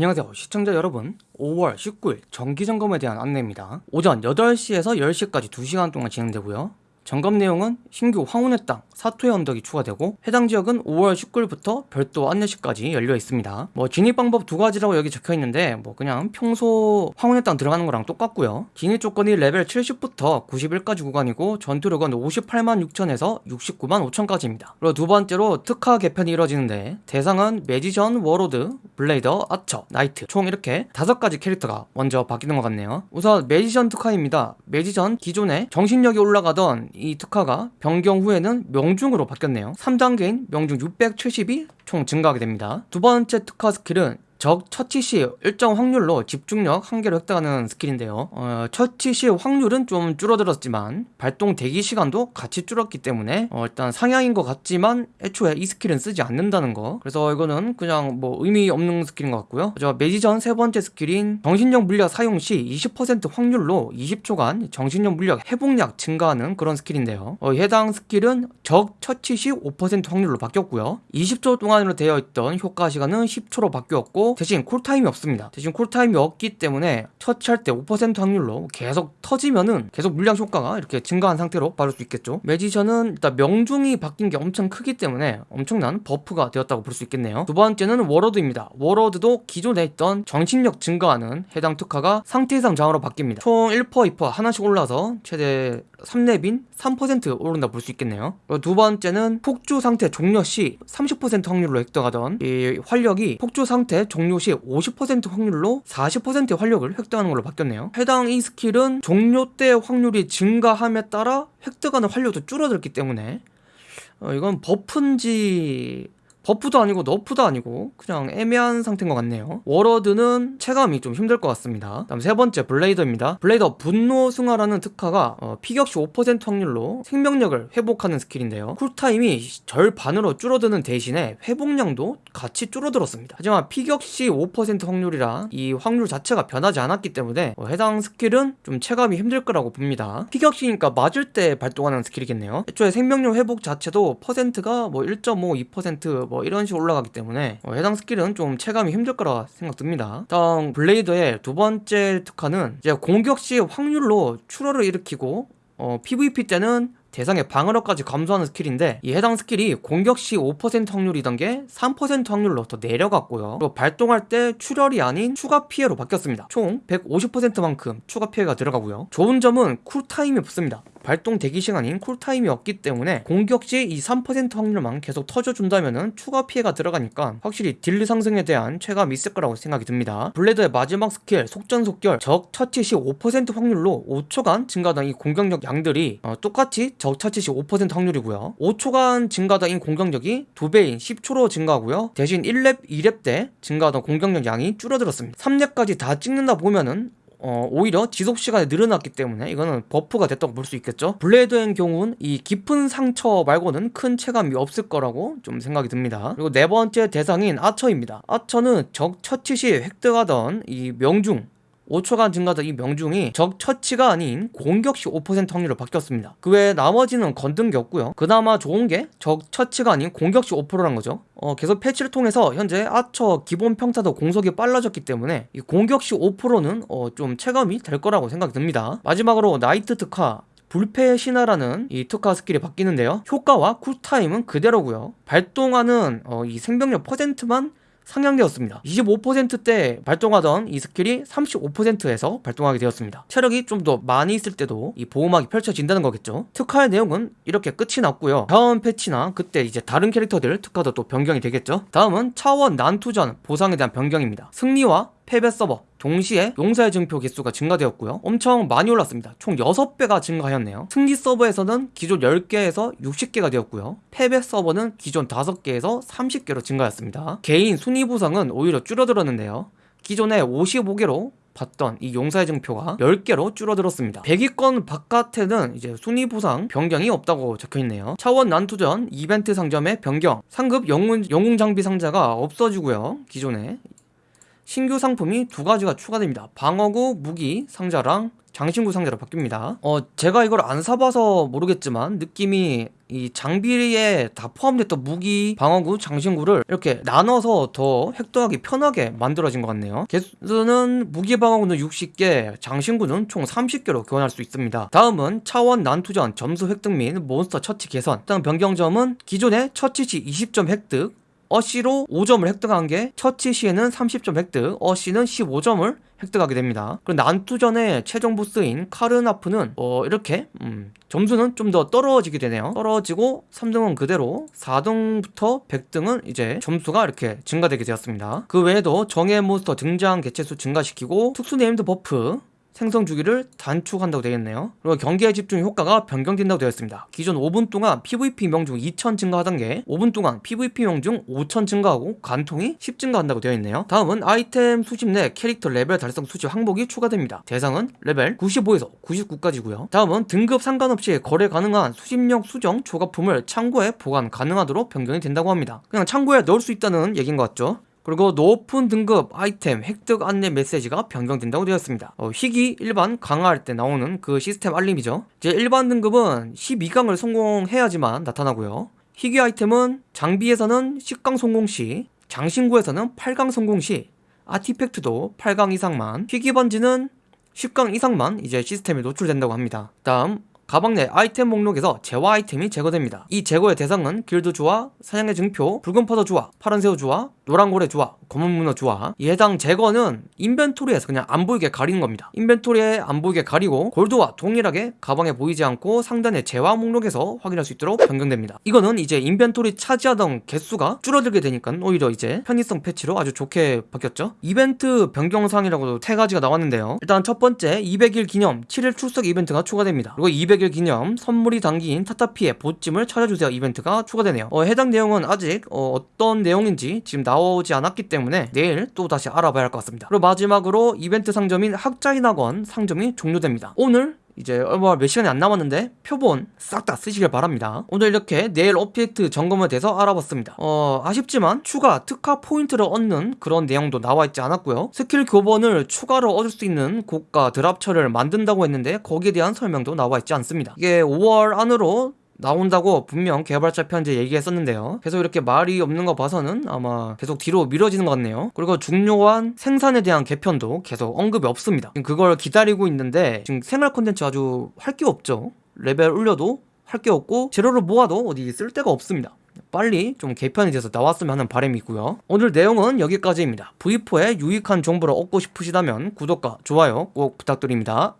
안녕하세요 시청자 여러분. 5월 19일 정기점검에 대한 안내입니다. 오전 8시에서 10시까지 2시간 동안 진행되고요 점검 내용은 신규 황혼의 땅 사토의 언덕이 추가되고 해당 지역은 5월 19일부터 별도 안내시까지 열려 있습니다. 뭐 진입 방법 두 가지라고 여기 적혀 있는데 뭐 그냥 평소 황혼의 땅 들어가는 거랑 똑같고요. 진입 조건이 레벨 70부터 91까지 구간이고 전투력은 58만 6천에서 69만 5천까지입니다. 그리고 두 번째로 특화 개편이 이루어지는데 대상은 매지션, 워로드, 블레이더, 아처, 나이트 총 이렇게 다섯 가지 캐릭터가 먼저 바뀌는 것 같네요. 우선 매지션 특화입니다. 매지션 기존에 정신력이 올라가던 이 특화가 변경 후에는 명중으로 바뀌었네요. 3단계인 명중 670이 총 증가하게 됩니다. 두 번째 특화 스킬은 적 처치 시 일정 확률로 집중력 한 개를 획득하는 스킬인데요. 어, 처치 시 확률은 좀 줄어들었지만 발동 대기 시간도 같이 줄었기 때문에 어, 일단 상향인 것 같지만 애초에 이 스킬은 쓰지 않는다는 거. 그래서 이거는 그냥 뭐 의미 없는 스킬인 것 같고요. 저 매지션 세 번째 스킬인 정신력 물약 사용 시 20% 확률로 20초간 정신력 물약 회복량 증가하는 그런 스킬인데요. 어, 해당 스킬은 적 처치 시 5% 확률로 바뀌었고요. 20초 동안으로 되어 있던 효과 시간은 10초로 바뀌었고 대신 쿨타임이 없습니다. 대신 쿨타임이 없기 때문에 처치할 때 5% 확률로 계속 터지면은 계속 물약 효과가 이렇게 증가한 상태로 받을 수 있겠죠. 매지션은 일단 명중이 바뀐 게 엄청 크기 때문에 엄청난 buff가 되었다고 볼 수 있겠네요. 두 번째는 워로드입니다. 워로드도 기존에 있던 정신력 증가하는 해당 특화가 상태 이상 저항으로 바뀝니다. 총 1%, 2% 하나씩 올라서 최대 3렙인 3% 오른다 볼 수 있겠네요. 두 번째는 폭주 상태 종료 시 30% 확률로 획득하던 이 활력이 폭주 상태 종료 시 50% 확률로 40%의 활력을 획득하는 걸로 바뀌었네요. 해당 이 스킬은 종료 때 확률이 증가함에 따라 획득하는 활력도 줄어들기 때문에 어, 이건 buff인지 buff도 아니고 nerf도 아니고 그냥 애매한 상태인 것 같네요. 워로드는 체감이 좀 힘들 것 같습니다. 다음 세 번째 블레이더입니다. 블레이더 분노 승화라는 특화가 어, 피격시 5% 확률로 생명력을 회복하는 스킬인데요. cool time이 절반으로 줄어드는 대신에 회복량도 같이 줄어들었습니다. 하지만 피격시 5% 확률이라 이 확률 자체가 변하지 않았기 때문에 어, 해당 스킬은 좀 체감이 힘들 거라고 봅니다. 피격시니까 맞을 때 발동하는 스킬이겠네요. 애초에 생명력 회복 자체도 퍼센트가 뭐 1.5, 2%뭐 이런 식으로 올라가기 때문에 어, 해당 스킬은 좀 체감이 힘들 거라 생각됩니다. 다음 블레이더의 두 번째 특화는 이제 공격 시 확률로 출혈을 일으키고 어, PVP 때는 대상의 방어력까지 감소하는 스킬인데 이 해당 스킬이 공격 시 5% 확률이던 게 3% 확률로 더 내려갔고요. 그리고 발동할 때 출혈이 아닌 추가 피해로 바뀌었습니다. 총 150%만큼 추가 피해가 들어가고요. 좋은 점은 cool time이 없습니다 발동 대기 시간인 cool time이 없기 때문에 공격 시 이 3% 확률만 계속 터져준다면 추가 피해가 들어가니까 확실히 deal 상승에 대한 체감이 있을 거라고 생각이 듭니다. 블레이드의 마지막 스킬 속전속결 적 처치 시 5% 확률로 5초간 증가하던 이 공격력 양들이 어, 똑같이 적 처치 시 5% 확률이고요. 5초간 증가하던 이 공격력이 2배인 10초로 증가하고요. 대신 1렙, 2렙 때 증가하던 공격력 양이 줄어들었습니다. 3렙까지 다 찍는다 보면은 어, 오히려 지속시간이 늘어났기 때문에 이거는 buff가 됐다고 볼 수 있겠죠? 블레이드의 경우는 이 깊은 상처 말고는 큰 체감이 없을 거라고 좀 생각이 듭니다. 그리고 네 번째 대상인 아처입니다. 아처는 적 처치 시 획득하던 이 명중 5초간 증가된 이 명중이 적 처치가 아닌 공격 시 5% 확률로 바뀌었습니다. 그 외에 나머지는 건든 게 없고요. 그나마 좋은 게 적 처치가 아닌 공격 시 5%란 거죠. 어, 계속 패치를 통해서 현재 아처 기본 평타도 공속이 빨라졌기 때문에 이 공격 시 5%는 어, 좀 체감이 될 거라고 생각이 듭니다. 마지막으로 나이트 특화 불패의 신화라는 이 특화 스킬이 바뀌는데요. 효과와 cool time은 그대로고요. 발동하는 어, 이 생명력 퍼센트만 상향되었습니다. 25%때 발동하던 이 스킬이 35%에서 발동하게 되었습니다. 체력이 좀 더 많이 있을 때도 이 보호막이 펼쳐진다는 거겠죠. 특화의 내용은 이렇게 끝이 났고요. 다음 패치나 그때 이제 다른 캐릭터들 특화도 또 변경이 되겠죠. 다음은 차원 난투전 보상에 대한 변경입니다. 승리와 패배 서버 동시에 용사의 증표 개수가 증가되었고요. 엄청 많이 올랐습니다. 총 6배가 증가하였네요. 승리 서버에서는 기존 10개에서 60개가 되었고요. 패배 서버는 기존 5개에서 30개로 증가했습니다. 개인 순위 보상은 오히려 줄어들었는데요. 기존에 55개로 받던 이 용사의 증표가 10개로 줄어들었습니다. 100위권 바깥에는 이제 순위 보상 변경이 없다고 적혀있네요. 차원 난투전 이벤트 상점의 변경 상급 영웅, 영웅 장비 상자가 없어지고요. 기존에 신규 상품이 두 가지가 추가됩니다 방어구 무기 상자랑 장신구 상자로 바뀝니다 어 제가 이걸 안 사봐서 모르겠지만 느낌이 이 장비에 다 포함됐던 무기, 방어구, 장신구를 이렇게 나눠서 더 획득하기 편하게 만들어진 것 같네요. 개수는 무기 방어구는 60개, 장신구는 총 30개로 교환할 수 있습니다. 다음은 차원 난투전 점수 획득 및 몬스터 처치 개선. 일단 변경점은 기존의 처치 시 20점 획득, 어시로 5점을 획득한 게 처치 시에는 30점 획득, 어시는 15점을 획득하게 됩니다. 그리고 난투전의 최종 보스인 카르나프는 어 이렇게 음, 점수는 좀 더 떨어지게 되네요. 떨어지고 3등은 그대로 4등부터 100등은 이제 점수가 이렇게 증가되게 되었습니다. 그 외에도 정예 몬스터 등장 개체수 증가시키고 특수 named buff 생성 주기를 단축한다고 되어 있네요. 그리고 경기에 집중 효과가 변경된다고 되어 있습니다. 기존 5분 동안 PVP 명중 2000 증가하던 게 5분 동안 PVP 명중 5000 증가하고 관통이 10 증가한다고 되어 있네요. 다음은 아이템 수집 내 캐릭터 레벨 달성 수집 항목이 추가됩니다. 대상은 레벨 95에서 99까지고요. 다음은 등급 상관없이 거래 가능한 수집력 수정 조각품을 창고에 보관 가능하도록 변경이 된다고 합니다. 그냥 창고에 넣을 수 있다는 얘기인 것 같죠? 그리고 높은 등급 아이템 획득 안내 메시지가 변경된다고 되었습니다. 어, 희귀 일반 강화할 때 나오는 그 시스템 알림이죠. 이제 일반 등급은 12강을 성공해야지만 나타나고요. 희귀 아이템은 장비에서는 10강 성공 시, 장신구에서는 8강 성공 시, 아티팩트도 8강 이상만, 희귀 반지는 10강 이상만 이제 시스템에 노출된다고 합니다. 다음 가방 내 아이템 목록에서 재화 아이템이 제거됩니다. 이 제거의 대상은 길드 주화, 사냥의 증표, 붉은 퍼더 주화, 파란 새우 주화, 노란 고래 주화, 검은 문어 이 해당 제거는 inventory에서 그냥 안 보이게 가리는 겁니다. inventory에 안 보이게 가리고 골드와 동일하게 가방에 보이지 않고 상단의 재화 목록에서 확인할 수 있도록 변경됩니다. 이거는 이제 inventory 차지하던 개수가 줄어들게 되니까 오히려 이제 편의성 패치로 아주 좋게 바뀌었죠. 이벤트 변경사항이라고도 세 가지가 나왔는데요. 일단 첫 번째 200일 기념 7일 출석 이벤트가 추가됩니다. 그리고 200일 기념 선물이 담긴 타타피의 봇짐을 찾아주세요 이벤트가 추가되네요. 어, 해당 내용은 아직 어, 떤 내용인지 지금 나 오지 않았기 때문에 내일 또 다시 알아봐야 할 것 같습니다. 그리고 마지막으로 이벤트 상점인 학자인 학원 상점이 종료됩니다. 오늘 이제 얼마 몇 시간이 안 남았는데 표본 싹 다 쓰시길 바랍니다. 오늘 이렇게 내일 업데이트 점검에 대해서 알아봤습니다. 어 아쉽지만 추가 특화 포인트를 얻는 그런 내용도 나와 있지 않았고요. 스킬 교본을 추가로 얻을 수 있는 고가 drop처를 만든다고 했는데 거기에 대한 설명도 나와 있지 않습니다. 이게 5월 안으로 나온다고 분명 개발자 편지에 얘기했었는데요. 계속 이렇게 말이 없는 거 봐서는 아마 계속 뒤로 미뤄지는 것 같네요. 그리고 중요한 생산에 대한 개편도 계속 언급이 없습니다. 지금 그걸 기다리고 있는데 지금 생활 콘텐츠 아주 할 게 없죠. 레벨 올려도 할 게 없고 재료를 모아도 어디 쓸 데가 없습니다. 빨리 좀 개편이 돼서 나왔으면 하는 바람이 있고요. 오늘 내용은 여기까지입니다. V4의 유익한 정보를 얻고 싶으시다면 구독과 좋아요 꼭 부탁드립니다.